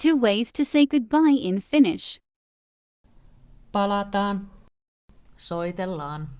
Two ways to say goodbye in Finnish. Palataan. Soitellaan.